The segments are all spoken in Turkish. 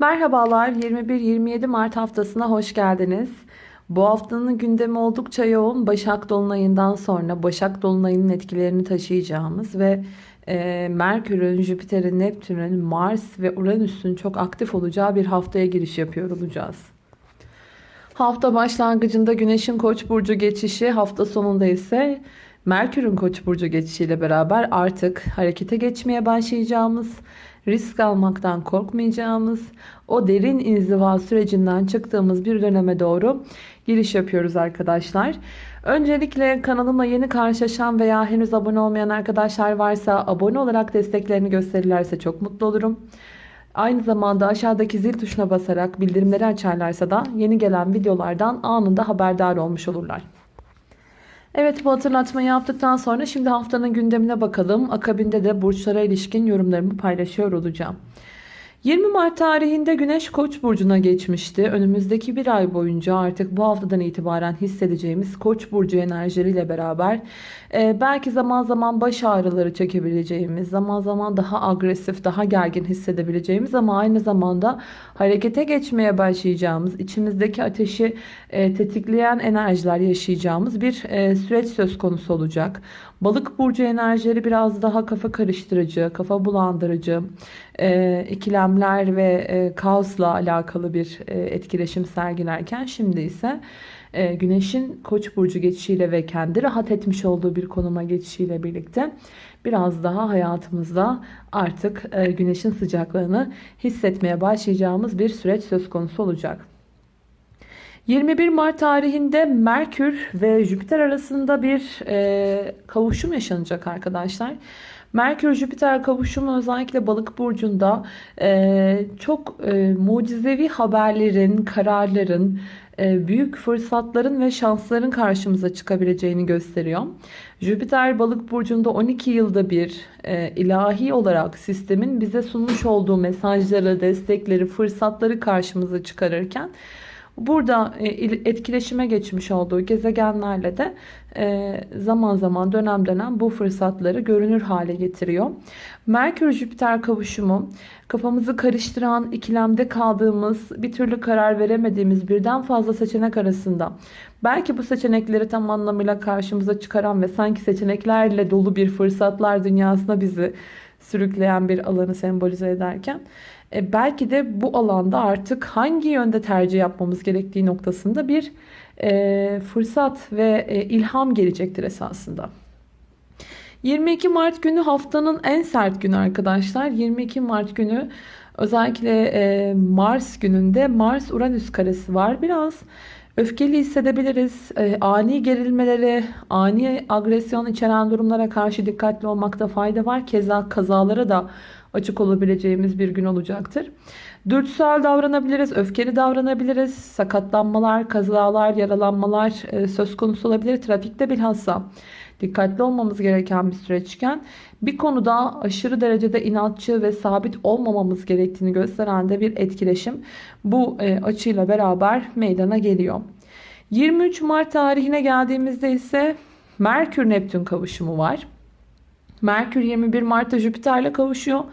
Merhabalar 21-27 Mart haftasına hoş geldiniz. Bu haftanın gündemi oldukça yoğun. Başak Dolunay'ından sonra Başak Dolunay'ın etkilerini taşıyacağımız ve e, Merkür'ün, Jüpiter'in, Neptün'ün, Mars ve Uranüs'ün çok aktif olacağı bir haftaya giriş yapıyor olacağız. Hafta başlangıcında Güneş'in Koç burcu geçişi, hafta sonunda ise Merkür'ün Koç burcu geçişiyle beraber artık harekete geçmeye başlayacağımız, risk almaktan korkmayacağımız, o derin inziva sürecinden çıktığımız bir döneme doğru giriş yapıyoruz arkadaşlar. Öncelikle kanalıma yeni karşılaşan veya henüz abone olmayan arkadaşlar varsa abone olarak desteklerini gösterirlerse çok mutlu olurum. Aynı zamanda aşağıdaki zil tuşuna basarak bildirimleri açarlarsa da yeni gelen videolardan anında haberdar olmuş olurlar. Evet bu hatırlatmayı yaptıktan sonra şimdi haftanın gündemine bakalım. Akabinde de burçlara ilişkin yorumlarımı paylaşıyor olacağım. 20 Mart tarihinde Güneş Koç burcuna geçmişti. Önümüzdeki bir ay boyunca artık bu haftadan itibaren hissedeceğimiz Koç burcu enerjileriyle beraber e, belki zaman zaman baş ağrıları çekebileceğimiz, zaman zaman daha agresif, daha gergin hissedebileceğimiz ama aynı zamanda harekete geçmeye başlayacağımız, içimizdeki ateşi e, tetikleyen enerjiler yaşayacağımız bir e, süreç söz konusu olacak. Balık burcu enerjileri biraz daha kafa karıştırıcı, kafa bulandırıcı, e, ikilemler ve e, kaosla alakalı bir e, etkileşim sergilerken şimdi ise e, Güneş'in Koç burcu geçişiyle ve kendi rahat etmiş olduğu bir konuma geçişiyle birlikte biraz daha hayatımızda artık e, Güneş'in sıcaklığını hissetmeye başlayacağımız bir süreç söz konusu olacak. 21 Mart tarihinde Merkür ve Jüpiter arasında bir e, kavuşum yaşanacak arkadaşlar. Merkür-Jüpiter kavuşumu özellikle balık burcunda e, çok mucizevi haberlerin, kararların, büyük fırsatların ve şansların karşımıza çıkabileceğini gösteriyor. Jüpiter balık burcunda 12 yılda bir e, ilahi olarak sistemin bize sunmuş olduğu mesajları, destekleri, fırsatları karşımıza çıkarırken Burada e, etkileşime geçmiş olduğu gezegenlerle de e, zaman zaman dönem dönem bu fırsatları görünür hale getiriyor. Merkür-Jüpiter kavuşumu kafamızı karıştıran, ikilemde kaldığımız, bir türlü karar veremediğimiz birden fazla seçenek arasında belki bu seçenekleri tam anlamıyla karşımıza çıkaran ve sanki seçeneklerle dolu bir fırsatlar dünyasına bizi sürükleyen bir alanı sembolize ederken e, belki de bu alanda artık hangi yönde tercih yapmamız gerektiği noktasında bir e, fırsat ve e, ilham gelecektir esasında. 22 Mart günü haftanın en sert günü arkadaşlar. 22 Mart günü özellikle e, Mars gününde Mars-Uranüs karesi var. Biraz öfkeli hissedebiliriz. E, ani gerilmelere, ani agresyon içeren durumlara karşı dikkatli olmakta fayda var. Keza kazalara da açık olabileceğimiz bir gün olacaktır. Dürtüsel davranabiliriz, öfkeli davranabiliriz. Sakatlanmalar, kazalar, yaralanmalar e, söz konusu olabilir. Trafikte bilhassa dikkatli olmamız gereken bir süreçken bir konuda aşırı derecede inatçı ve sabit olmamamız gerektiğini gösteren de bir etkileşim bu e, açıyla beraber meydana geliyor. 23 Mart tarihine geldiğimizde ise Merkür Neptün kavuşumu var. Merkür 21 Mart'ta Jüpiter'le kavuşuyor.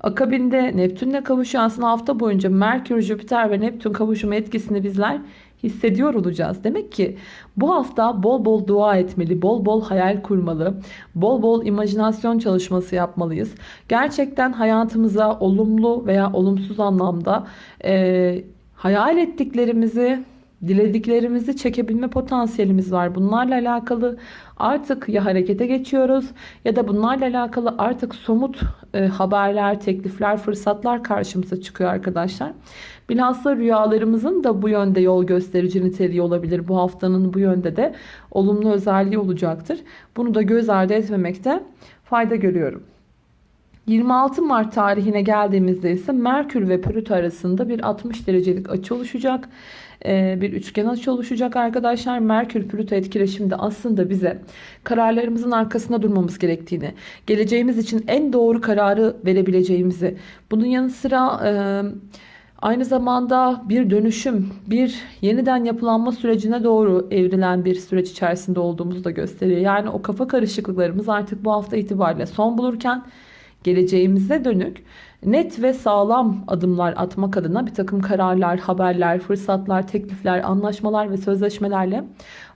Akabinde Neptün'le kavuşuyor. Aslında hafta boyunca Merkür, Jüpiter ve Neptün kavuşumu etkisini bizler hissediyor olacağız. Demek ki bu hafta bol bol dua etmeli, bol bol hayal kurmalı, bol bol imajinasyon çalışması yapmalıyız. Gerçekten hayatımıza olumlu veya olumsuz anlamda e, hayal ettiklerimizi dilediklerimizi çekebilme potansiyelimiz var. Bunlarla alakalı artık ya harekete geçiyoruz ya da bunlarla alakalı artık somut e, haberler, teklifler, fırsatlar karşımıza çıkıyor arkadaşlar. Bilhassa rüyalarımızın da bu yönde yol gösterici niteliği olabilir. Bu haftanın bu yönde de olumlu özelliği olacaktır. Bunu da göz ardı etmemekte fayda görüyorum. 26 Mart tarihine geldiğimizde ise Merkür ve Plüto arasında bir 60 derecelik açı oluşacak. Ee, bir üçgen açı oluşacak arkadaşlar. Merkür Plüto etkileşimde aslında bize kararlarımızın arkasında durmamız gerektiğini, geleceğimiz için en doğru kararı verebileceğimizi, bunun yanı sıra e, aynı zamanda bir dönüşüm, bir yeniden yapılanma sürecine doğru evrilen bir süreç içerisinde olduğumuzu da gösteriyor. Yani o kafa karışıklıklarımız artık bu hafta itibariyle son bulurken geleceğimize dönük net ve sağlam adımlar atmak adına bir takım kararlar, haberler, fırsatlar, teklifler, anlaşmalar ve sözleşmelerle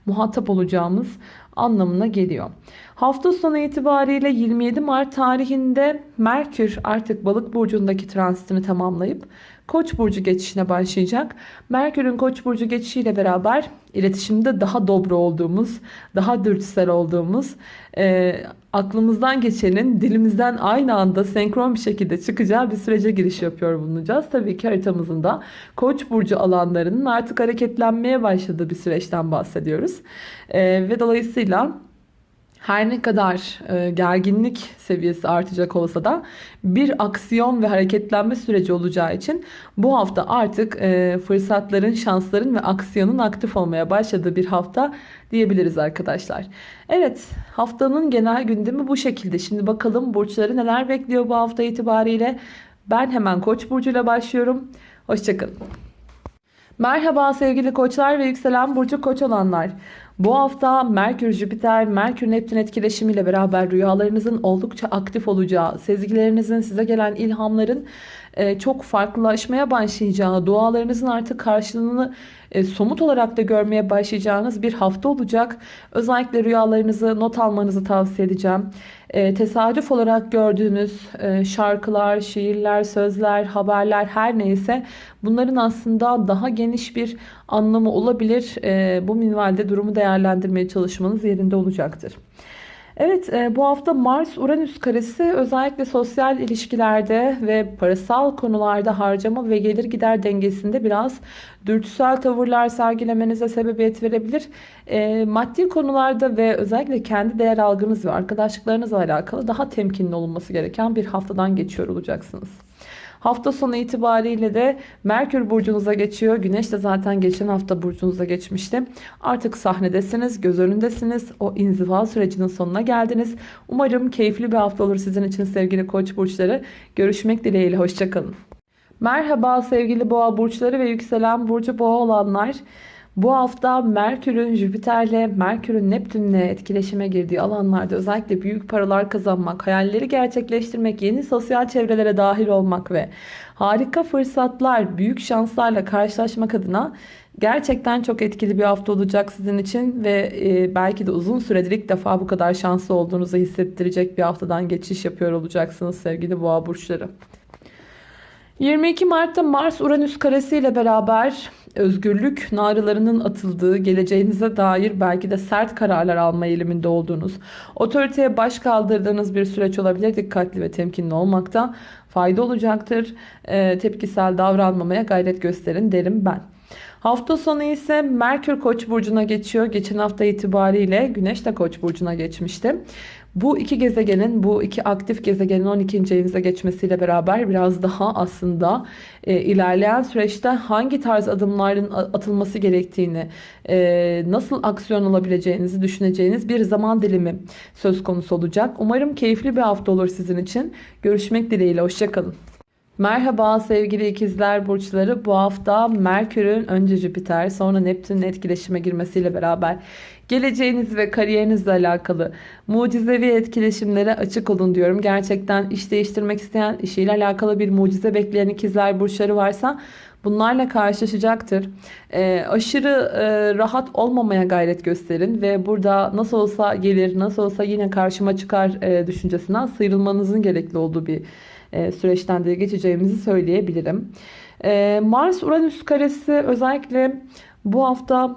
muhatap olacağımız anlamına geliyor. Hafta sonu itibariyle 27 Mart tarihinde Merkür artık balık burcundaki transitini tamamlayıp Koç burcu geçişine başlayacak. Merkür'ün Koç burcu geçişiyle beraber iletişimde daha dobro olduğumuz, daha dürtüsel olduğumuz, aklımızdan geçenin dilimizden aynı anda senkron bir şekilde çıkacağı bir sürece giriş yapıyor bulunacağız. Tabii ki haritamızın da Koç burcu alanlarının artık hareketlenmeye başladığı bir süreçten bahsediyoruz. E, ve dolayısıyla her ne kadar e, gerginlik seviyesi artacak olsa da bir aksiyon ve hareketlenme süreci olacağı için bu hafta artık e, fırsatların, şansların ve aksiyonun aktif olmaya başladığı bir hafta diyebiliriz arkadaşlar. Evet haftanın genel gündemi bu şekilde. Şimdi bakalım burçları neler bekliyor bu hafta itibariyle. Ben hemen Koç burcuyla başlıyorum. Hoşçakalın. Merhaba sevgili koçlar ve yükselen burcu koç olanlar. Bu hafta Merkür, Jüpiter, Merkür, Neptün etkileşimiyle beraber rüyalarınızın oldukça aktif olacağı, sezgilerinizin size gelen ilhamların e, çok farklılaşmaya başlayacağı, dualarınızın artık karşılığını e, somut olarak da görmeye başlayacağınız bir hafta olacak. Özellikle rüyalarınızı not almanızı tavsiye edeceğim. E, tesadüf olarak gördüğünüz şarkılar, şiirler, sözler, haberler her neyse bunların aslında daha geniş bir anlamı olabilir. Bu minvalde durumu değerlendirmeye çalışmanız yerinde olacaktır. Evet e, bu hafta Mars-Uranüs karesi özellikle sosyal ilişkilerde ve parasal konularda harcama ve gelir gider dengesinde biraz dürtüsel tavırlar sergilemenize sebebiyet verebilir. E, maddi konularda ve özellikle kendi değer algınız ve arkadaşlıklarınızla alakalı daha temkinli olunması gereken bir haftadan geçiyor olacaksınız. Hafta sonu itibariyle de Merkür burcunuza geçiyor. Güneş de zaten geçen hafta burcunuza geçmişti. Artık sahnedesiniz, göz önündesiniz. O inziva sürecinin sonuna geldiniz. Umarım keyifli bir hafta olur sizin için sevgili koç burçları. Görüşmek dileğiyle. Hoşçakalın. Merhaba sevgili boğa burçları ve yükselen burcu boğa olanlar. Bu hafta Merkür'ün Jüpiter'le, Merkür'ün Neptün'le etkileşime girdiği alanlarda özellikle büyük paralar kazanmak, hayalleri gerçekleştirmek, yeni sosyal çevrelere dahil olmak ve harika fırsatlar, büyük şanslarla karşılaşmak adına gerçekten çok etkili bir hafta olacak sizin için ve e, belki de uzun süredir ilk defa bu kadar şanslı olduğunuzu hissettirecek bir haftadan geçiş yapıyor olacaksınız sevgili boğa burçları. 22 Mart'ta Mars Uranüs karesi ile beraber özgürlük narılarının atıldığı, geleceğinize dair belki de sert kararlar alma eğiliminde olduğunuz, otoriteye baş kaldırdığınız bir süreç olabilir. Dikkatli ve temkinli olmakta fayda olacaktır. E, tepkisel davranmamaya gayret gösterin derim ben. Hafta sonu ise Merkür Koç burcuna geçiyor. Geçen hafta itibariyle Güneş de Koç burcuna geçmişti. Bu iki gezegenin, bu iki aktif gezegenin 12. evinize geçmesiyle beraber biraz daha aslında e, ilerleyen süreçte hangi tarz adımların atılması gerektiğini, e, nasıl aksiyon alabileceğinizi düşüneceğiniz bir zaman dilimi söz konusu olacak. Umarım keyifli bir hafta olur sizin için. Görüşmek dileğiyle, hoşçakalın. Merhaba sevgili ikizler burçları. Bu hafta Merkür'ün önce Jüpiter sonra Neptün'ün etkileşime girmesiyle beraber geleceğiniz ve kariyerinizle alakalı mucizevi etkileşimlere açık olun diyorum. Gerçekten iş değiştirmek isteyen, işiyle alakalı bir mucize bekleyen ikizler burçları varsa bunlarla karşılaşacaktır. E, aşırı e, rahat olmamaya gayret gösterin ve burada nasıl olsa gelir, nasıl olsa yine karşıma çıkar e, düşüncesinden sıyrılmanızın gerekli olduğu bir e, süreçten de geçeceğimizi söyleyebilirim. E, Mars-Uranüs karesi özellikle bu hafta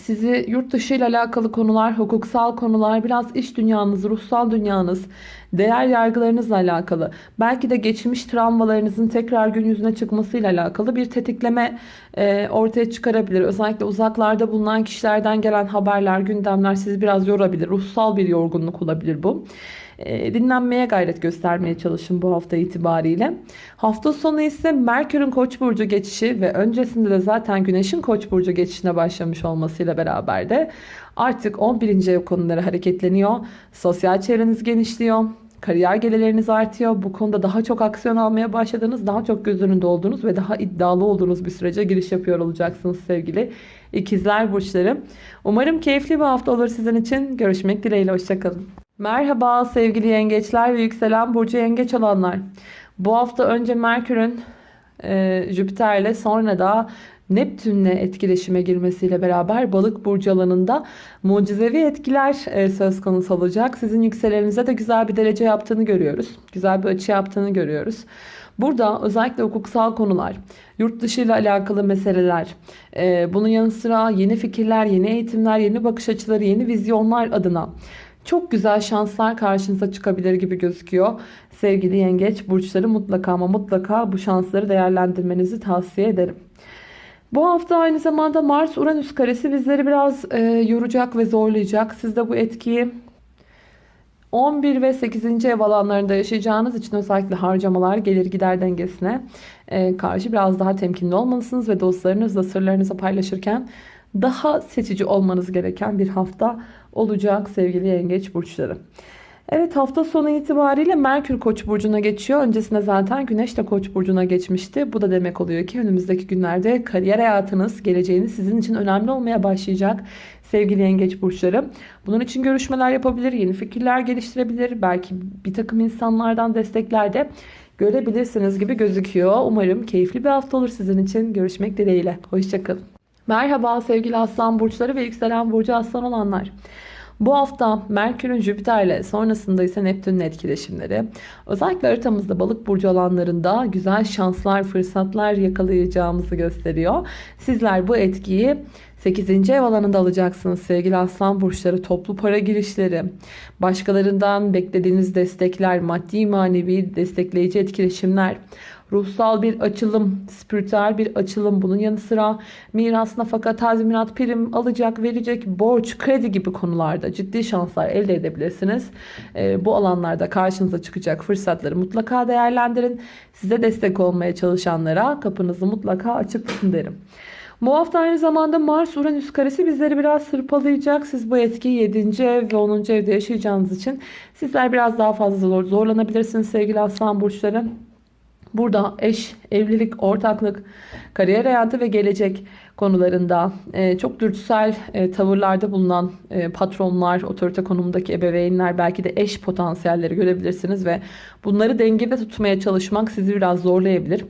sizi yurt dışı ile alakalı konular, hukuksal konular, biraz iş dünyanız, ruhsal dünyanız, değer yargılarınızla alakalı, belki de geçmiş travmalarınızın tekrar gün yüzüne çıkmasıyla alakalı bir tetikleme e, ortaya çıkarabilir. Özellikle uzaklarda bulunan kişilerden gelen haberler, gündemler sizi biraz yorabilir. Ruhsal bir yorgunluk olabilir bu. E, dinlenmeye gayret göstermeye çalışın bu hafta itibariyle. Hafta sonu ise Merkür'ün Koç burcu geçişi ve öncesinde de zaten Güneş'in Koç burcu geçişine başlamış olmasıyla beraber de artık 11. ev konuları hareketleniyor. Sosyal çevreniz genişliyor. Kariyer gelirleriniz artıyor. Bu konuda daha çok aksiyon almaya başladığınız, daha çok göz önünde olduğunuz ve daha iddialı olduğunuz bir sürece giriş yapıyor olacaksınız sevgili ikizler burçları. Umarım keyifli bir hafta olur sizin için. Görüşmek dileğiyle. Hoşçakalın. Merhaba sevgili yengeçler ve yükselen burcu yengeç olanlar. Bu hafta önce Merkür'ün e, Jüpiter'le sonra da Neptün'le etkileşime girmesiyle beraber balık burcu alanında mucizevi etkiler e, söz konusu olacak. Sizin yükseleninize de güzel bir derece yaptığını görüyoruz. Güzel bir açı yaptığını görüyoruz. Burada özellikle hukuksal konular, yurt dışı ile alakalı meseleler, e, bunun yanı sıra yeni fikirler, yeni eğitimler, yeni bakış açıları, yeni vizyonlar adına çok güzel şanslar karşınıza çıkabilir gibi gözüküyor. Sevgili yengeç burçları mutlaka ama mutlaka bu şansları değerlendirmenizi tavsiye ederim. Bu hafta aynı zamanda Mars-Uranüs karesi bizleri biraz e, yoracak ve zorlayacak. Siz de bu etkiyi 11 ve 8. ev alanlarında yaşayacağınız için özellikle harcamalar gelir gider dengesine e, karşı biraz daha temkinli olmalısınız ve dostlarınızla sırlarınızı paylaşırken daha seçici olmanız gereken bir hafta olacak sevgili yengeç burçları. Evet hafta sonu itibariyle Merkür Koç burcuna geçiyor. Öncesinde zaten Güneş de Koç burcuna geçmişti. Bu da demek oluyor ki önümüzdeki günlerde kariyer hayatınız, geleceğiniz sizin için önemli olmaya başlayacak sevgili yengeç burçları. Bunun için görüşmeler yapabilir, yeni fikirler geliştirebilir. Belki bir takım insanlardan destekler de görebilirsiniz gibi gözüküyor. Umarım keyifli bir hafta olur sizin için. Görüşmek dileğiyle. Hoşçakalın. Merhaba sevgili aslan burçları ve yükselen burcu aslan olanlar. Bu hafta Merkür'ün Jüpiter'le sonrasında ise Neptün'ün etkileşimleri özellikle haritamızda balık burcu alanlarında güzel şanslar, fırsatlar yakalayacağımızı gösteriyor. Sizler bu etkiyi 8. ev alanında alacaksınız sevgili aslan burçları. Toplu para girişleri, başkalarından beklediğiniz destekler, maddi manevi destekleyici etkileşimler, ruhsal bir açılım, spiritüel bir açılım. Bunun yanı sıra miras, nafaka, tazminat, prim, alacak, verecek, borç, kredi gibi konularda ciddi şanslar elde edebilirsiniz. E, bu alanlarda karşınıza çıkacak fırsatları mutlaka değerlendirin. Size destek olmaya çalışanlara kapınızı mutlaka açık tutun derim. Bu hafta aynı zamanda Mars Uranüs karesi bizleri biraz sırpalayacak. Siz bu etkiyi 7. ev ve 10. evde yaşayacağınız için sizler biraz daha fazla zor, zorlanabilirsiniz sevgili aslan burçları. Burada eş, evlilik, ortaklık, kariyer hayatı ve gelecek konularında e, çok dürtüsel e, tavırlarda bulunan e, patronlar, otorite konumundaki ebeveynler, belki de eş potansiyelleri görebilirsiniz ve bunları dengede tutmaya çalışmak sizi biraz zorlayabilir.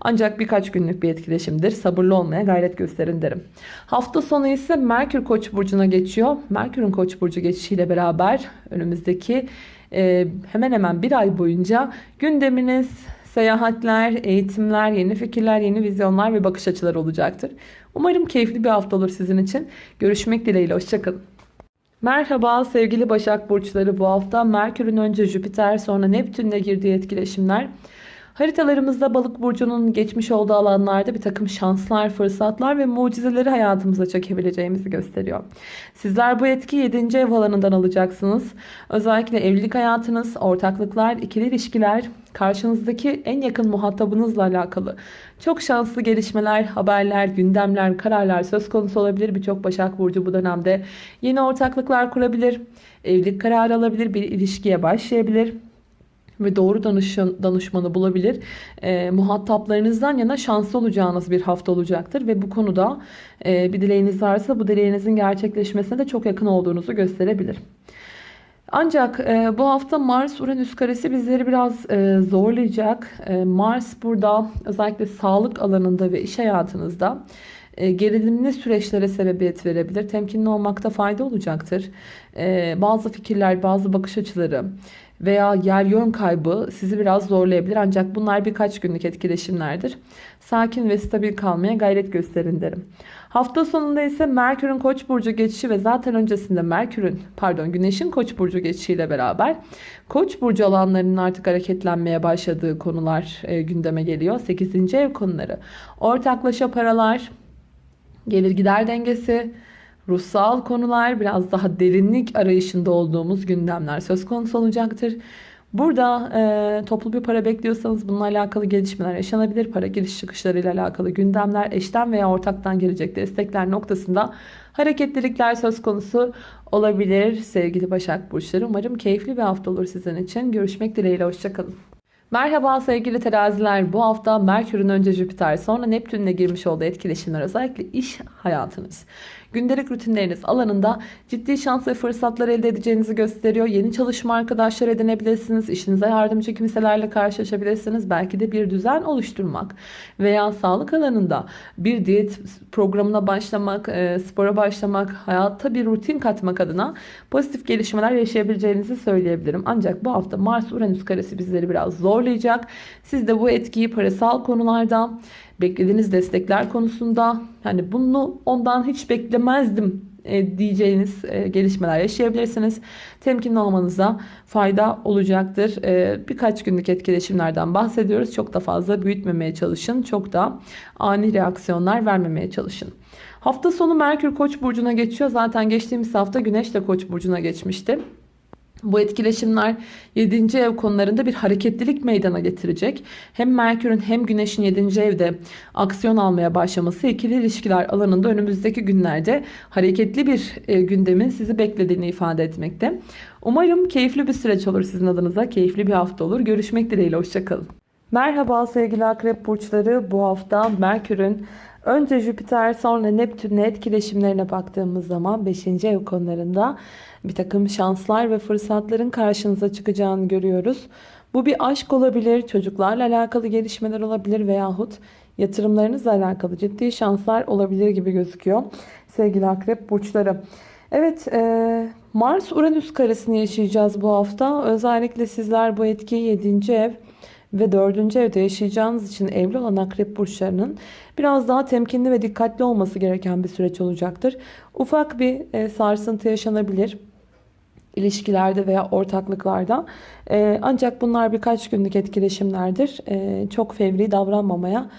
Ancak birkaç günlük bir etkileşimdir. Sabırlı olmaya gayret gösterin derim. Hafta sonu ise Merkür Koç burcuna geçiyor. Merkür'ün Koç burcu geçişiyle beraber önümüzdeki hemen hemen bir ay boyunca gündeminiz seyahatler, eğitimler, yeni fikirler, yeni vizyonlar ve bakış açıları olacaktır. Umarım keyifli bir hafta olur sizin için. Görüşmek dileğiyle. Hoşçakalın. Merhaba sevgili Başak Burçları bu hafta Merkür'ün önce Jüpiter sonra Neptün'le girdiği etkileşimler Haritalarımızda balık burcunun geçmiş olduğu alanlarda bir takım şanslar, fırsatlar ve mucizeleri hayatımıza çekebileceğimizi gösteriyor. Sizler bu etki 7. ev alanından alacaksınız. Özellikle evlilik hayatınız, ortaklıklar, ikili ilişkiler, karşınızdaki en yakın muhatabınızla alakalı çok şanslı gelişmeler, haberler, gündemler, kararlar söz konusu olabilir. Birçok Başak Burcu bu dönemde yeni ortaklıklar kurabilir, evlilik kararı alabilir, bir ilişkiye başlayabilir ve doğru danışan, danışmanı bulabilir. E, muhataplarınızdan yana şanslı olacağınız bir hafta olacaktır. Ve bu konuda e, bir dileğiniz varsa bu dileğinizin gerçekleşmesine de çok yakın olduğunuzu gösterebilir. Ancak e, bu hafta Mars-Uranüs karesi bizleri biraz e, zorlayacak. E, Mars burada özellikle sağlık alanında ve iş hayatınızda e, gerilimli süreçlere sebebiyet verebilir. Temkinli olmakta fayda olacaktır. E, bazı fikirler, bazı bakış açıları veya yer yön kaybı sizi biraz zorlayabilir. Ancak bunlar birkaç günlük etkileşimlerdir. Sakin ve stabil kalmaya gayret gösterin derim. Hafta sonunda ise Merkür'ün Koç burcu geçişi ve zaten öncesinde Merkür'ün pardon Güneş'in Koç burcu geçişiyle beraber Koç burcu alanlarının artık hareketlenmeye başladığı konular e, gündeme geliyor. 8. ev konuları. Ortaklaşa paralar, gelir gider dengesi, ruhsal konular, biraz daha derinlik arayışında olduğumuz gündemler söz konusu olacaktır. Burada e, toplu bir para bekliyorsanız bununla alakalı gelişmeler yaşanabilir. Para giriş çıkışlarıyla alakalı gündemler, eşten veya ortaktan gelecek destekler noktasında hareketlilikler söz konusu olabilir sevgili Başak Burçları. Umarım keyifli bir hafta olur sizin için. Görüşmek dileğiyle, hoşçakalın. Merhaba sevgili teraziler. Bu hafta Merkür'ün önce Jüpiter sonra Neptün'le girmiş olduğu etkileşimler özellikle iş hayatınız, gündelik rutinleriniz alanında ciddi şans ve fırsatlar elde edeceğinizi gösteriyor. Yeni çalışma arkadaşlar edinebilirsiniz. İşinize yardımcı kimselerle karşılaşabilirsiniz. Belki de bir düzen oluşturmak veya sağlık alanında bir diyet programına başlamak, e, spora başlamak, hayatta bir rutin katmak adına pozitif gelişmeler yaşayabileceğinizi söyleyebilirim. Ancak bu hafta Mars-Uranüs karesi bizleri biraz zorlayacak. Siz de bu etkiyi parasal konularda, beklediğiniz destekler konusunda hani bunu ondan hiç beklemezdim e, diyeceğiniz e, gelişmeler yaşayabilirsiniz. Temkinli olmanıza fayda olacaktır. E, birkaç günlük etkileşimlerden bahsediyoruz. Çok da fazla büyütmemeye çalışın. Çok da ani reaksiyonlar vermemeye çalışın. Hafta sonu Merkür Koç burcuna geçiyor. Zaten geçtiğimiz hafta Güneş de Koç burcuna geçmişti. Bu etkileşimler 7. ev konularında bir hareketlilik meydana getirecek. Hem Merkür'ün hem Güneş'in 7. evde aksiyon almaya başlaması ikili ilişkiler alanında önümüzdeki günlerde hareketli bir e, gündemin sizi beklediğini ifade etmekte. Umarım keyifli bir süreç olur sizin adınıza. Keyifli bir hafta olur. Görüşmek dileğiyle. Hoşçakalın. Merhaba sevgili akrep burçları. Bu hafta Merkür'ün önce Jüpiter sonra Neptün'le etkileşimlerine baktığımız zaman 5. ev konularında bir takım şanslar ve fırsatların karşınıza çıkacağını görüyoruz. Bu bir aşk olabilir, çocuklarla alakalı gelişmeler olabilir veyahut yatırımlarınızla alakalı ciddi şanslar olabilir gibi gözüküyor sevgili akrep burçları. Evet e, Mars Uranüs karesini yaşayacağız bu hafta. Özellikle sizler bu etkiyi 7. ev ve 4. evde yaşayacağınız için evli olan akrep burçlarının biraz daha temkinli ve dikkatli olması gereken bir süreç olacaktır. Ufak bir e, sarsıntı yaşanabilir ilişkilerde veya ortaklıklarda. E, ancak bunlar birkaç günlük etkileşimlerdir. E, çok fevri davranmamaya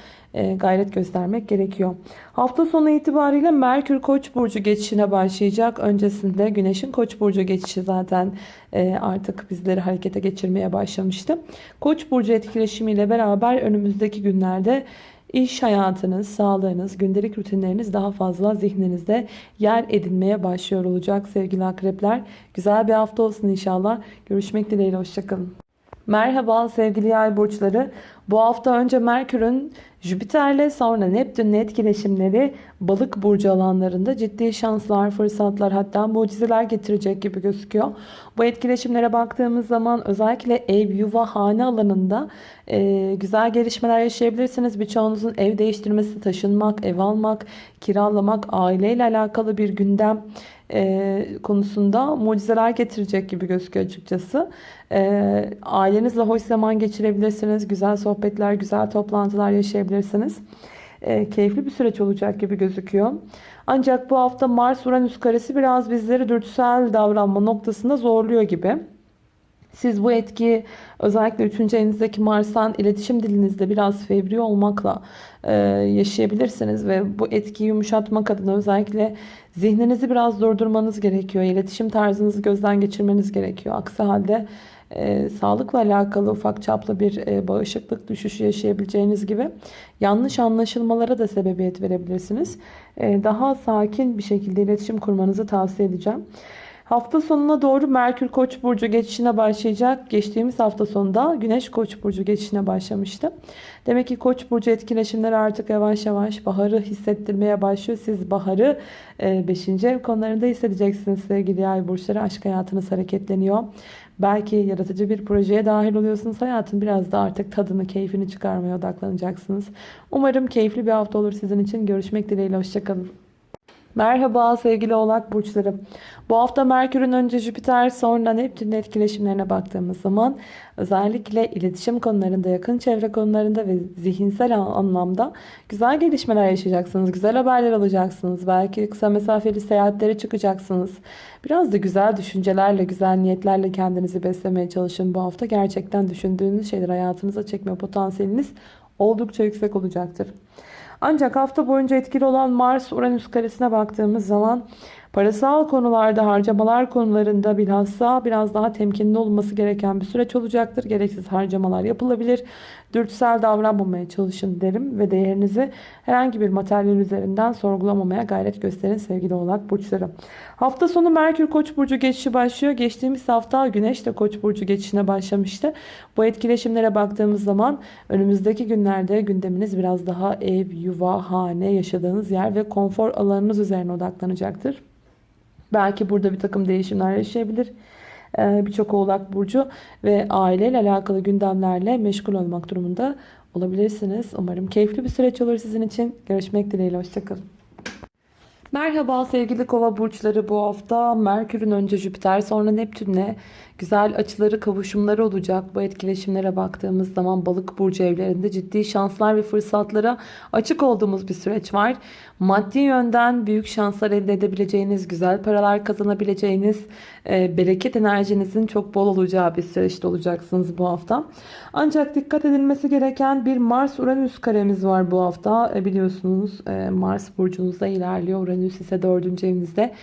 gayret göstermek gerekiyor. Hafta sonu itibariyle Merkür Koç burcu geçişine başlayacak. Öncesinde Güneş'in Koç burcu geçişi zaten e, artık bizleri harekete geçirmeye başlamıştı. Koç burcu etkileşimiyle beraber önümüzdeki günlerde İş hayatınız, sağlığınız, gündelik rutinleriniz daha fazla zihninizde yer edinmeye başlıyor olacak sevgili akrepler. Güzel bir hafta olsun inşallah. Görüşmek dileğiyle. Hoşçakalın. Merhaba sevgili yay burçları. Bu hafta önce Merkür'ün Jüpiter'le sonra Neptün'le etkileşimleri balık burcu alanlarında ciddi şanslar, fırsatlar hatta mucizeler getirecek gibi gözüküyor. Bu etkileşimlere baktığımız zaman özellikle ev, yuva, hane alanında e, güzel gelişmeler yaşayabilirsiniz. Birçoğunuzun ev değiştirmesi, taşınmak, ev almak, kiralamak, aileyle alakalı bir gündem e, konusunda mucizeler getirecek gibi gözüküyor açıkçası. E, ailenizle hoş zaman geçirebilirsiniz. Güzel sohbetler, güzel toplantılar yaşayabilirsiniz. E, keyifli bir süreç olacak gibi gözüküyor. Ancak bu hafta Mars-Uranüs karesi biraz bizleri dürtüsel davranma noktasında zorluyor gibi. Siz bu etkiyi özellikle 3. evinizdeki Mars'tan iletişim dilinizde biraz fevri olmakla e, yaşayabilirsiniz. Ve bu etkiyi yumuşatmak adına özellikle zihninizi biraz durdurmanız gerekiyor. İletişim tarzınızı gözden geçirmeniz gerekiyor. Aksi halde e, sağlıkla alakalı ufak çaplı bir e, bağışıklık düşüşü yaşayabileceğiniz gibi yanlış anlaşılmalara da sebebiyet verebilirsiniz. E, daha sakin bir şekilde iletişim kurmanızı tavsiye edeceğim. Hafta sonuna doğru Merkür Koç burcu geçişine başlayacak. Geçtiğimiz hafta sonunda Güneş Koç burcu geçişine başlamıştı. Demek ki Koç burcu etkileşimleri artık yavaş yavaş baharı hissettirmeye başlıyor. Siz baharı 5. E, ev konularında hissedeceksiniz sevgili yay burçları. Aşk hayatınız hareketleniyor. Belki yaratıcı bir projeye dahil oluyorsunuz. Hayatın biraz da artık tadını, keyfini çıkarmaya odaklanacaksınız. Umarım keyifli bir hafta olur sizin için. Görüşmek dileğiyle. Hoşçakalın. Merhaba sevgili oğlak burçları. Bu hafta Merkür'ün önce Jüpiter sonra Neptün'ün etkileşimlerine baktığımız zaman özellikle iletişim konularında, yakın çevre konularında ve zihinsel anlamda güzel gelişmeler yaşayacaksınız. Güzel haberler alacaksınız. Belki kısa mesafeli seyahatlere çıkacaksınız. Biraz da güzel düşüncelerle, güzel niyetlerle kendinizi beslemeye çalışın bu hafta. Gerçekten düşündüğünüz şeyler hayatınıza çekme potansiyeliniz oldukça yüksek olacaktır. Ancak hafta boyunca etkili olan Mars-Uranüs karesine baktığımız zaman parasal konularda harcamalar konularında bilhassa biraz daha temkinli olması gereken bir süreç olacaktır. Gereksiz harcamalar yapılabilir. Dürtüsel davranmamaya çalışın derim ve değerinizi herhangi bir materyal üzerinden sorgulamamaya gayret gösterin sevgili oğlak burçları. Hafta sonu Merkür Koç burcu geçişi başlıyor. Geçtiğimiz hafta Güneş de Koç burcu geçişine başlamıştı. Bu etkileşimlere baktığımız zaman önümüzdeki günlerde gündeminiz biraz daha ev, yuva, hane, yaşadığınız yer ve konfor alanınız üzerine odaklanacaktır. Belki burada bir takım değişimler yaşayabilir. Ee, Birçok oğlak burcu ve aileyle alakalı gündemlerle meşgul olmak durumunda olabilirsiniz. Umarım keyifli bir süreç olur sizin için. Görüşmek dileğiyle. Hoşçakalın. Merhaba sevgili kova burçları bu hafta Merkür'ün önce Jüpiter sonra Neptün'le güzel açıları kavuşumları olacak. Bu etkileşimlere baktığımız zaman balık burcu evlerinde ciddi şanslar ve fırsatlara açık olduğumuz bir süreç var. Maddi yönden büyük şanslar elde edebileceğiniz, güzel paralar kazanabileceğiniz, e, bereket enerjinizin çok bol olacağı bir süreçte olacaksınız bu hafta. Ancak dikkat edilmesi gereken bir Mars-Uranüs karemiz var bu hafta. E, biliyorsunuz e, Mars burcunuzda ilerliyor. Uranüs ise dördüncü evinizde.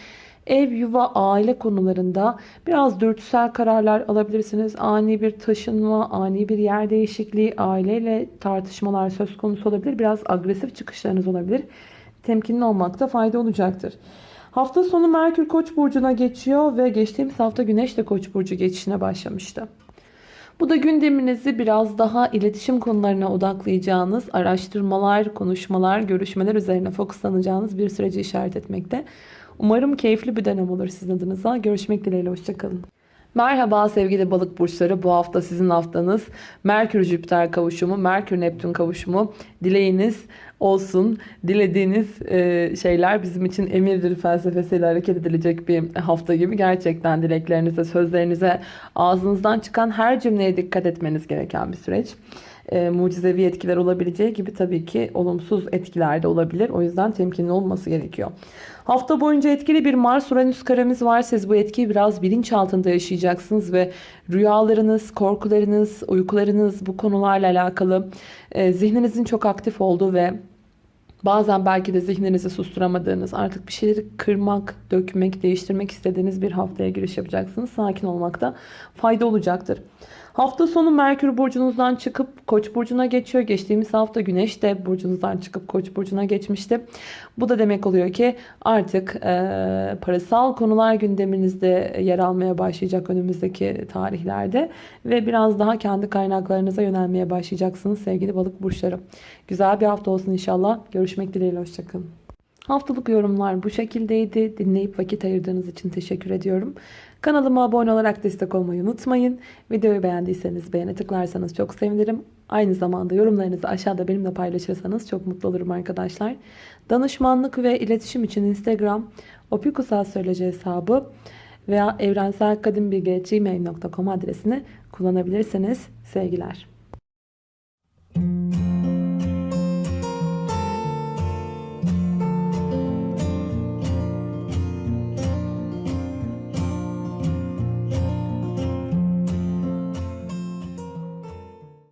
Ev, yuva, aile konularında biraz dürtüsel kararlar alabilirsiniz. Ani bir taşınma, ani bir yer değişikliği, aileyle tartışmalar söz konusu olabilir. Biraz agresif çıkışlarınız olabilir. Temkinli olmakta fayda olacaktır. Hafta sonu Merkür Koç burcuna geçiyor ve geçtiğimiz hafta Güneş de Koç burcu geçişine başlamıştı. Bu da gündeminizi biraz daha iletişim konularına odaklayacağınız, araştırmalar, konuşmalar, görüşmeler üzerine fokuslanacağınız bir süreci işaret etmekte. Umarım keyifli bir dönem olur sizin adınıza. Görüşmek dileğiyle, hoşçakalın. Merhaba sevgili balık burçları. Bu hafta sizin haftanız. Merkür Jüpiter kavuşumu, Merkür Neptün kavuşumu. Dileğiniz olsun. Dilediğiniz e, şeyler bizim için emirdir felsefesiyle hareket edilecek bir hafta gibi. Gerçekten dileklerinize, sözlerinize, ağzınızdan çıkan her cümleye dikkat etmeniz gereken bir süreç. E, mucizevi etkiler olabileceği gibi tabii ki olumsuz etkiler de olabilir. O yüzden temkinli olması gerekiyor. Hafta boyunca etkili bir Mars-Uranüs karemiz var. Siz bu etkiyi biraz bilinç altında yaşayacaksınız ve rüyalarınız, korkularınız, uykularınız bu konularla alakalı e, zihninizin çok aktif olduğu ve Bazen belki de zihninizi susturamadığınız, artık bir şeyleri kırmak, dökmek, değiştirmek istediğiniz bir haftaya giriş yapacaksınız. Sakin olmakta fayda olacaktır. Hafta sonu Merkür burcunuzdan çıkıp Koç burcuna geçiyor. Geçtiğimiz hafta Güneş de burcunuzdan çıkıp Koç burcuna geçmişti. Bu da demek oluyor ki artık e, parasal konular gündeminizde yer almaya başlayacak önümüzdeki tarihlerde ve biraz daha kendi kaynaklarınıza yönelmeye başlayacaksınız sevgili balık burçları. Güzel bir hafta olsun inşallah. Görüşmek dileğiyle. Hoşçakalın. Haftalık yorumlar bu şekildeydi. Dinleyip vakit ayırdığınız için teşekkür ediyorum. Kanalıma abone olarak destek olmayı unutmayın. Videoyu beğendiyseniz beğene tıklarsanız çok sevinirim. Aynı zamanda yorumlarınızı aşağıda benimle paylaşırsanız çok mutlu olurum arkadaşlar. Danışmanlık ve iletişim için Instagram opikusastroloji hesabı veya evrenselkadimbilge.gmail.com adresini kullanabilirsiniz. Sevgiler.